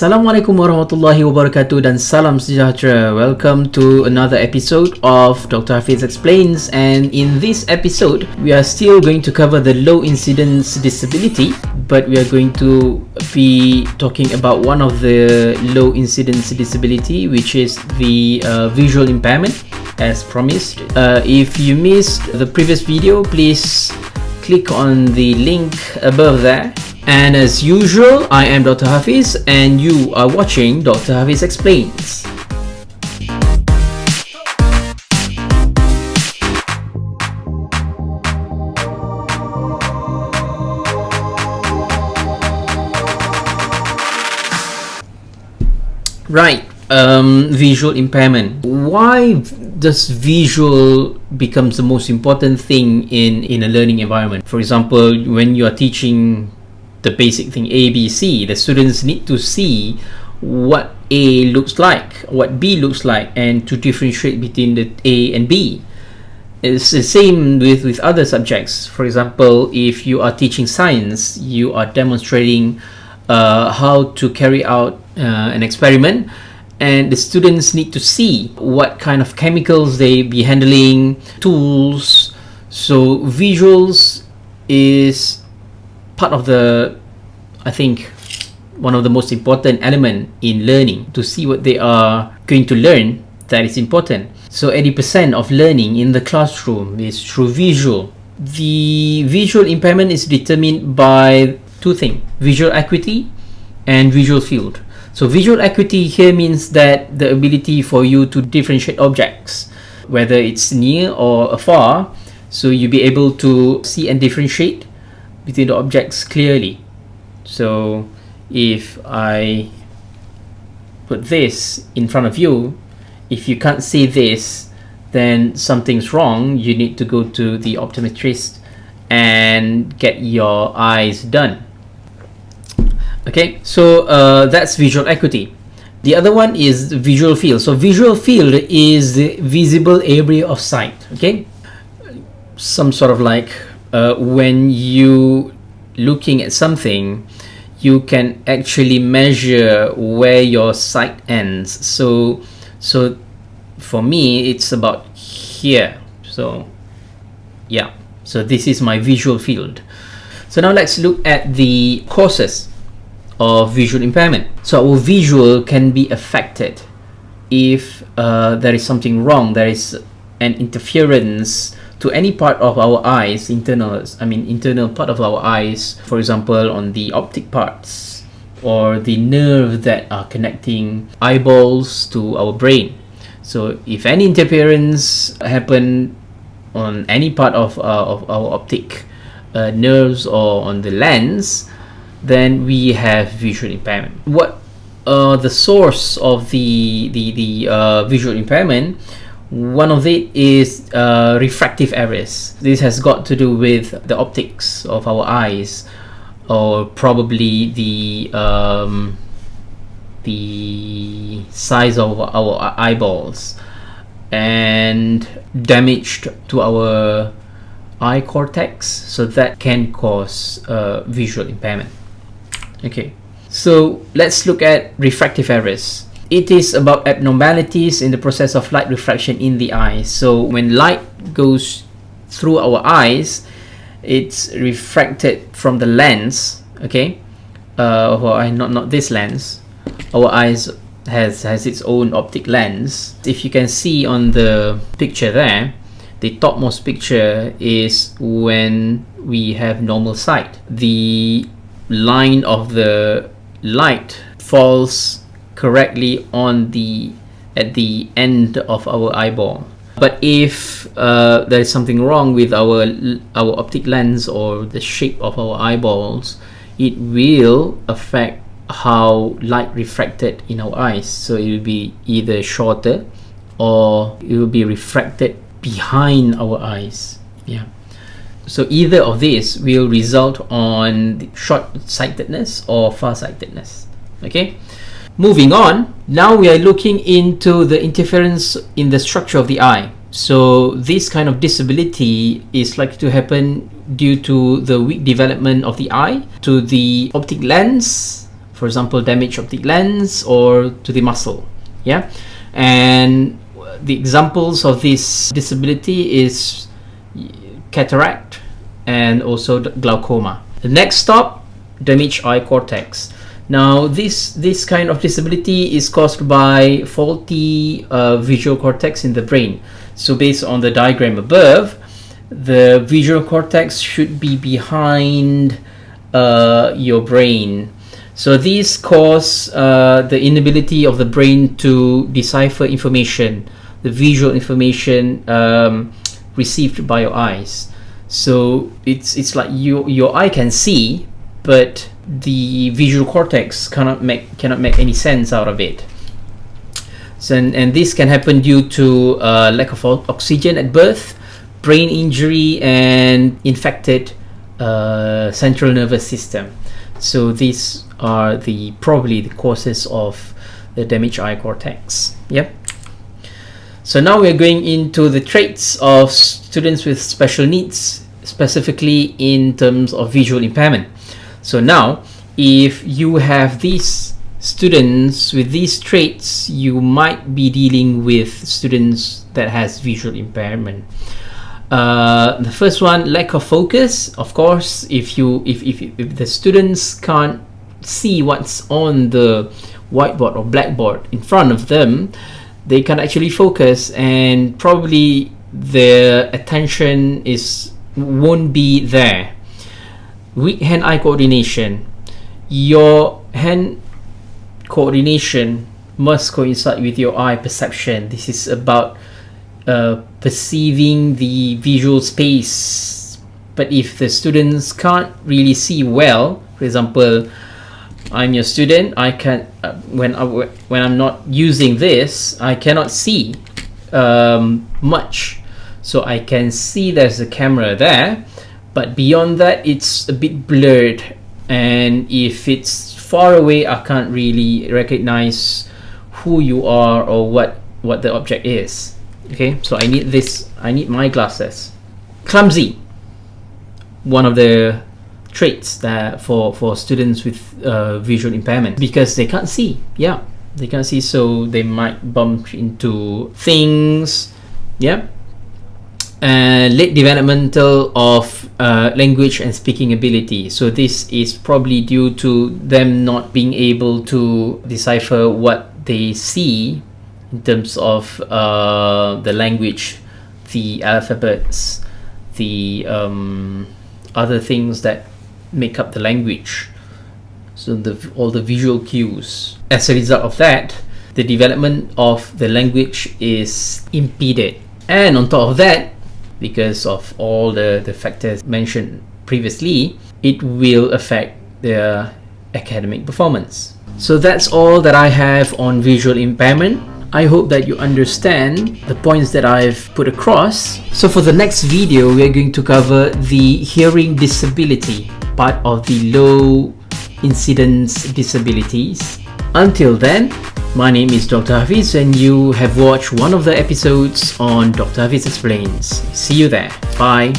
Assalamualaikum warahmatullahi wabarakatuh dan salam sejahtera. Welcome to another episode of Dr. Hafiz Explains and in this episode we are still going to cover the low incidence disability but we are going to be talking about one of the low incidence disability which is the uh, visual impairment as promised. Uh, if you missed the previous video please click on the link above there and as usual, I am Dr. Hafiz and you are watching Dr. Hafiz Explains. Right, um, visual impairment. Why does visual becomes the most important thing in, in a learning environment? For example, when you are teaching the basic thing A, B, C. The students need to see what A looks like, what B looks like, and to differentiate between the A and B. It's the same with, with other subjects. For example, if you are teaching science, you are demonstrating uh, how to carry out uh, an experiment and the students need to see what kind of chemicals they be handling, tools. So visuals is part of the I think one of the most important element in learning to see what they are going to learn that is important. So 80% of learning in the classroom is through visual. The visual impairment is determined by two things visual acuity and visual field. So visual acuity here means that the ability for you to differentiate objects whether it's near or afar so you'll be able to see and differentiate between the objects clearly. So if I put this in front of you, if you can't see this, then something's wrong. You need to go to the optometrist and get your eyes done. Okay, so uh, that's visual acuity. The other one is visual field. So visual field is the visible area of sight. Okay, some sort of like uh, when you looking at something you can actually measure where your sight ends. So so for me it's about here. So yeah. So this is my visual field. So now let's look at the causes of visual impairment. So our visual can be affected if uh, there is something wrong there is an interference to any part of our eyes, internal, I mean internal part of our eyes, for example on the optic parts or the nerve that are connecting eyeballs to our brain. So if any interference happen on any part of, uh, of our optic uh, nerves or on the lens, then we have visual impairment. What uh, the source of the the, the uh, visual impairment one of it is uh, refractive errors. This has got to do with the optics of our eyes, or probably the um, the size of our eyeballs, and damage to our eye cortex. So that can cause uh, visual impairment. Okay, so let's look at refractive errors it is about abnormalities in the process of light refraction in the eye. So when light goes through our eyes, it's refracted from the lens, okay? Uh, well, not, not this lens. Our eyes has, has its own optic lens. If you can see on the picture there, the topmost picture is when we have normal sight. The line of the light falls correctly on the at the end of our eyeball. But if uh, there is something wrong with our our optic lens or the shape of our eyeballs it will affect how light refracted in our eyes. So it will be either shorter or it will be refracted behind our eyes. Yeah. So either of these will result on short-sightedness or far-sightedness. Okay Moving on, now we are looking into the interference in the structure of the eye. So this kind of disability is likely to happen due to the weak development of the eye, to the optic lens, for example damage the lens or to the muscle yeah? And the examples of this disability is cataract and also glaucoma. The next stop damaged eye cortex now this this kind of disability is caused by faulty uh, visual cortex in the brain so based on the diagram above the visual cortex should be behind uh, your brain so these cause uh, the inability of the brain to decipher information, the visual information um, received by your eyes. So it's it's like you your eye can see, but the visual cortex cannot make cannot make any sense out of it. So and, and this can happen due to uh, lack of oxygen at birth, brain injury, and infected uh, central nervous system. So these are the probably the causes of the damaged eye cortex. Yep. So now we're going into the traits of students with special needs, specifically in terms of visual impairment. So now, if you have these students with these traits, you might be dealing with students that has visual impairment. Uh, the first one, lack of focus. Of course, if you if, if, if the students can't see what's on the whiteboard or blackboard in front of them, they can actually focus and probably their attention is won't be there. Weak hand-eye coordination. Your hand coordination must coincide with your eye perception. This is about uh, perceiving the visual space but if the students can't really see well for example I'm your student I can uh, when I, when I'm not using this I cannot see um, much so I can see there's a camera there but beyond that it's a bit blurred. And if it's far away I can't really recognize who you are or what what the object is. Okay? So I need this I need my glasses. Clumsy. One of the traits that for for students with uh, visual impairment. Because they can't see. Yeah. They can't see so they might bump into things. Yeah. And late developmental of uh, language and speaking ability so this is probably due to them not being able to decipher what they see in terms of uh, the language, the alphabets, the um, other things that make up the language. So the all the visual cues. As a result of that, the development of the language is impeded. And on top of that, because of all the, the factors mentioned previously, it will affect their academic performance. So that's all that I have on visual impairment. I hope that you understand the points that I've put across. So for the next video, we're going to cover the hearing disability, part of the low incidence disabilities. Until then, my name is Dr. Hafiz and you have watched one of the episodes on Dr. Hafiz Explains. See you there. Bye.